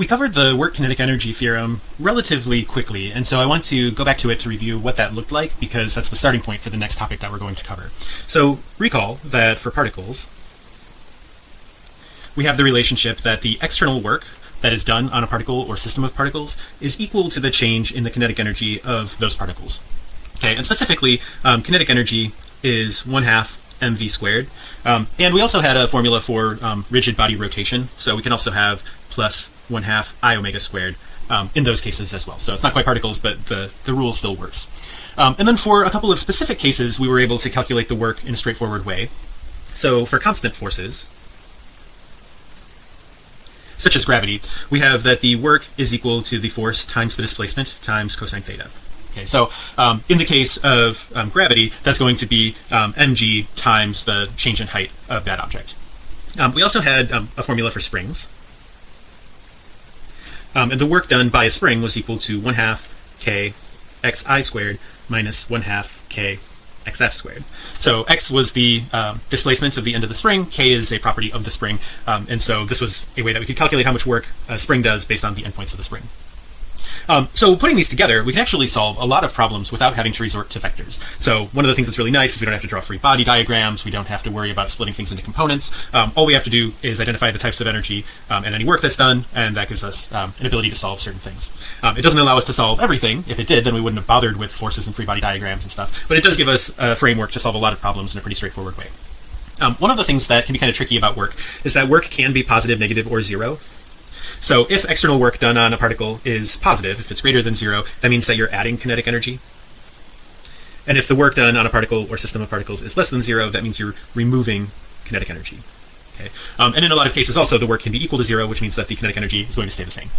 we covered the work kinetic energy theorem relatively quickly and so I want to go back to it to review what that looked like because that's the starting point for the next topic that we're going to cover. So recall that for particles we have the relationship that the external work that is done on a particle or system of particles is equal to the change in the kinetic energy of those particles. Okay and specifically um, kinetic energy is one half mv squared. Um, and we also had a formula for um, rigid body rotation. So we can also have plus one half i omega squared um, in those cases as well. So it's not quite particles but the the rule still works. Um, and then for a couple of specific cases we were able to calculate the work in a straightforward way. So for constant forces such as gravity we have that the work is equal to the force times the displacement times cosine theta okay so um, in the case of um, gravity that's going to be um, mg times the change in height of that object. Um, we also had um, a formula for springs. Um, and the work done by a spring was equal to one half k xi squared minus one half k xf squared. So x was the displacement of the end of the spring k is a property of the spring and so this was a way that we could calculate how much work a spring does based on the endpoints of the spring um, so putting these together we can actually solve a lot of problems without having to resort to vectors. So one of the things that's really nice is we don't have to draw free body diagrams. We don't have to worry about splitting things into components. Um, all we have to do is identify the types of energy um, and any work that's done and that gives us um, an ability to solve certain things. Um, it doesn't allow us to solve everything. If it did then we wouldn't have bothered with forces and free body diagrams and stuff. But it does give us a framework to solve a lot of problems in a pretty straightforward way. Um, one of the things that can be kind of tricky about work is that work can be positive negative or zero so if external work done on a particle is positive if it's greater than zero that means that you're adding kinetic energy. And if the work done on a particle or system of particles is less than zero that means you're removing kinetic energy. Okay. Um, and in a lot of cases also the work can be equal to zero which means that the kinetic energy is going to stay the same